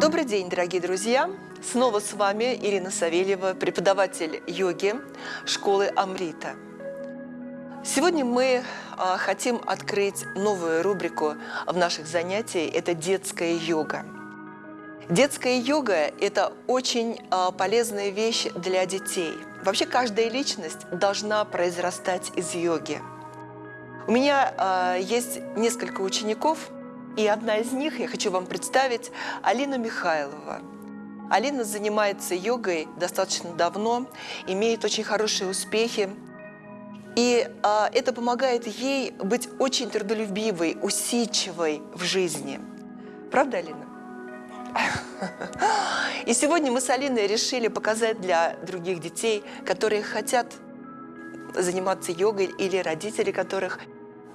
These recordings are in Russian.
Добрый день, дорогие друзья! Снова с вами Ирина Савельева, преподаватель йоги школы Амрита. Сегодня мы а, хотим открыть новую рубрику в наших занятиях – это детская йога. Детская йога – это очень а, полезная вещь для детей. Вообще каждая личность должна произрастать из йоги. У меня а, есть несколько учеников – и одна из них, я хочу вам представить, Алина Михайлова. Алина занимается йогой достаточно давно, имеет очень хорошие успехи. И а, это помогает ей быть очень трудолюбивой, усидчивой в жизни. Правда, Алина? И сегодня мы с Алиной решили показать для других детей, которые хотят заниматься йогой, или родители которых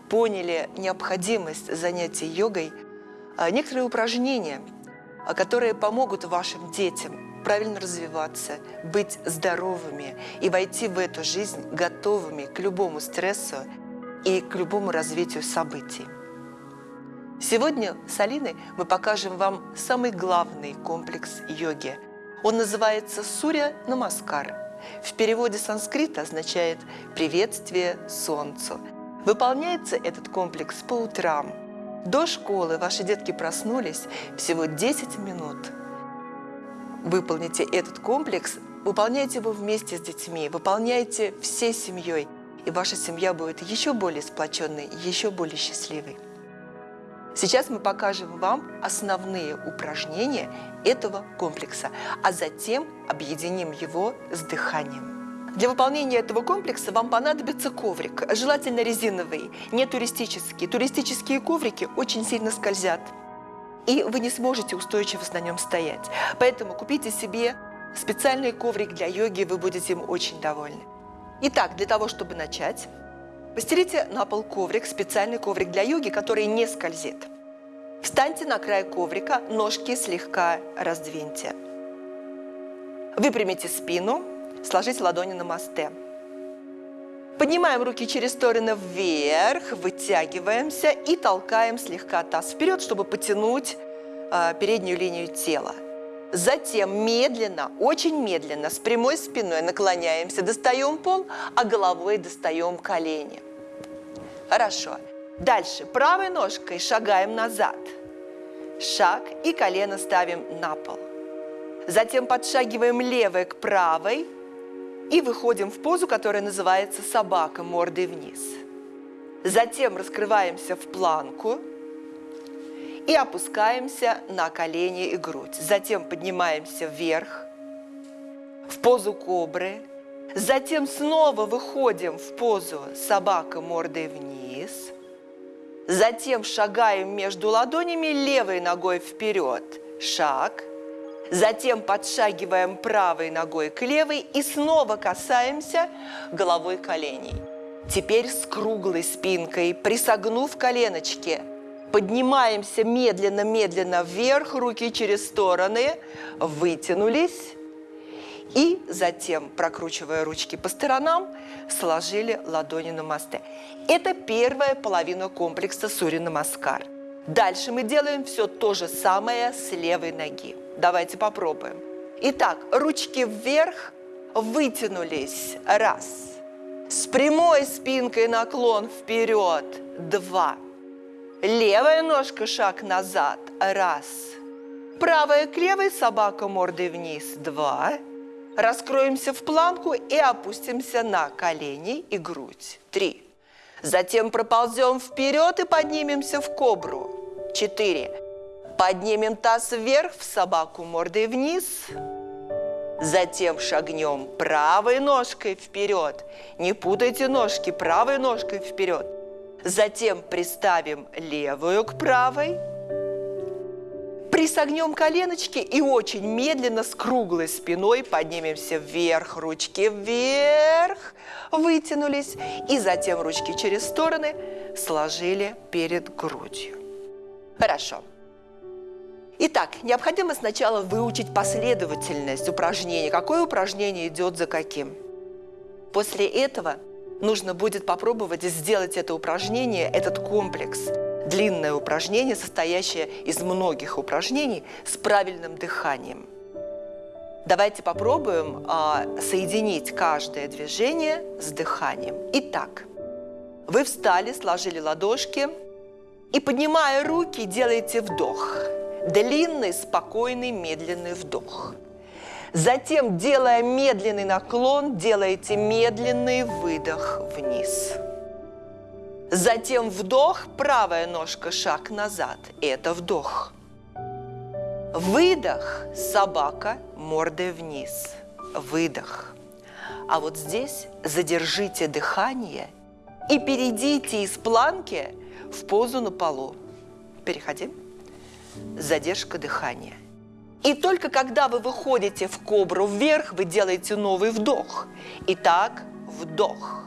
поняли необходимость занятий йогой, а, некоторые упражнения, а, которые помогут вашим детям правильно развиваться, быть здоровыми и войти в эту жизнь готовыми к любому стрессу и к любому развитию событий. Сегодня с Алиной мы покажем вам самый главный комплекс йоги. Он называется Суря Намаскар. В переводе санскрита означает «приветствие солнцу». Выполняется этот комплекс по утрам. До школы ваши детки проснулись всего 10 минут. Выполните этот комплекс, выполняйте его вместе с детьми, выполняйте всей семьей, и ваша семья будет еще более сплоченной, еще более счастливой. Сейчас мы покажем вам основные упражнения этого комплекса, а затем объединим его с дыханием. Для выполнения этого комплекса вам понадобится коврик, желательно резиновый, не туристический. Туристические коврики очень сильно скользят, и вы не сможете устойчиво на нем стоять. Поэтому купите себе специальный коврик для йоги, вы будете им очень довольны. Итак, для того, чтобы начать, постелите на пол коврик, специальный коврик для йоги, который не скользит. Встаньте на край коврика, ножки слегка раздвиньте. Выпрямите спину, сложить ладони на мосте. Поднимаем руки через стороны вверх, вытягиваемся и толкаем слегка таз вперед, чтобы потянуть э, переднюю линию тела. Затем медленно, очень медленно, с прямой спиной наклоняемся, достаем пол, а головой достаем колени. Хорошо. Дальше правой ножкой шагаем назад. Шаг и колено ставим на пол. Затем подшагиваем левой к правой, и выходим в позу, которая называется собака мордой вниз. Затем раскрываемся в планку и опускаемся на колени и грудь. Затем поднимаемся вверх в позу кобры. Затем снова выходим в позу собака мордой вниз. Затем шагаем между ладонями левой ногой вперед. Шаг – Затем подшагиваем правой ногой к левой и снова касаемся головой коленей. Теперь с круглой спинкой, присогнув коленочки, поднимаемся медленно-медленно вверх, руки через стороны, вытянулись. И затем, прокручивая ручки по сторонам, сложили ладони на мосты. Это первая половина комплекса Сурина Маскар. Дальше мы делаем все то же самое с левой ноги. Давайте попробуем. Итак, ручки вверх, вытянулись. Раз. С прямой спинкой наклон вперед. Два. Левая ножка шаг назад. Раз. Правая к левой, собака мордой вниз. Два. Раскроемся в планку и опустимся на колени и грудь. Три. Затем проползем вперед и поднимемся в кобру. Четыре. Поднимем таз вверх в собаку мордой вниз. Затем шагнем правой ножкой вперед. Не путайте ножки, правой ножкой вперед. Затем приставим левую к правой. Присогнем коленочки и очень медленно с круглой спиной поднимемся вверх, ручки вверх, вытянулись. И затем ручки через стороны сложили перед грудью. Хорошо. Итак, необходимо сначала выучить последовательность упражнений, какое упражнение идет за каким. После этого нужно будет попробовать сделать это упражнение, этот комплекс, длинное упражнение, состоящее из многих упражнений с правильным дыханием. Давайте попробуем а, соединить каждое движение с дыханием. Итак, вы встали, сложили ладошки и, поднимая руки, делаете вдох. Длинный, спокойный, медленный вдох. Затем, делая медленный наклон, делаете медленный выдох вниз. Затем вдох, правая ножка, шаг назад. Это вдох. Выдох, собака, мордой вниз. Выдох. А вот здесь задержите дыхание и перейдите из планки в позу на полу. Переходим. Задержка дыхания. И только когда вы выходите в кобру вверх, вы делаете новый вдох. Итак, вдох.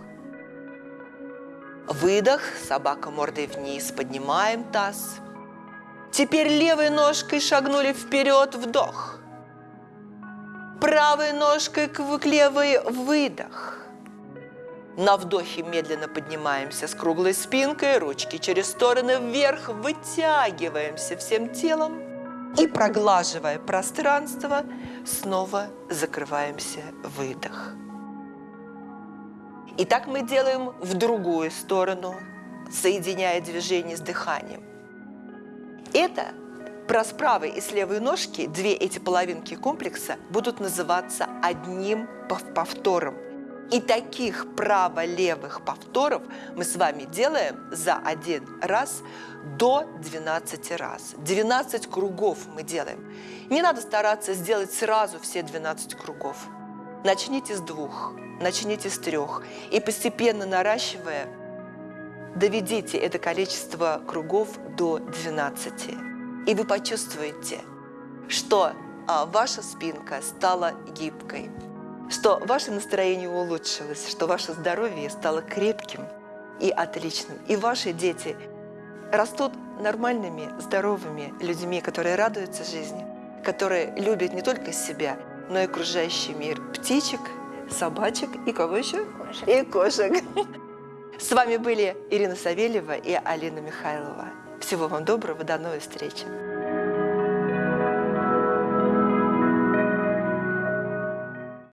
Выдох, собака мордой вниз, поднимаем таз. Теперь левой ножкой шагнули вперед, вдох. Правой ножкой к левой, выдох. На вдохе медленно поднимаемся с круглой спинкой, ручки через стороны вверх, вытягиваемся всем телом и, проглаживая пространство, снова закрываемся, выдох. И так мы делаем в другую сторону, соединяя движение с дыханием. Это про с правой и с левой ножки, две эти половинки комплекса, будут называться одним повтором. И таких право-левых повторов мы с вами делаем за один раз до 12 раз. 12 кругов мы делаем. Не надо стараться сделать сразу все 12 кругов. Начните с двух, начните с трех. И постепенно наращивая, доведите это количество кругов до 12. И вы почувствуете, что а, ваша спинка стала гибкой, что ваше настроение улучшилось, что ваше здоровье стало крепким и отличным. И ваши дети растут нормальными, здоровыми людьми, которые радуются жизни, которые любят не только себя, но и окружающий мир. Птичек, собачек и кого еще? Кошек. И кошек. С вами были Ирина Савельева и Алина Михайлова. Всего вам доброго, до новой встречи.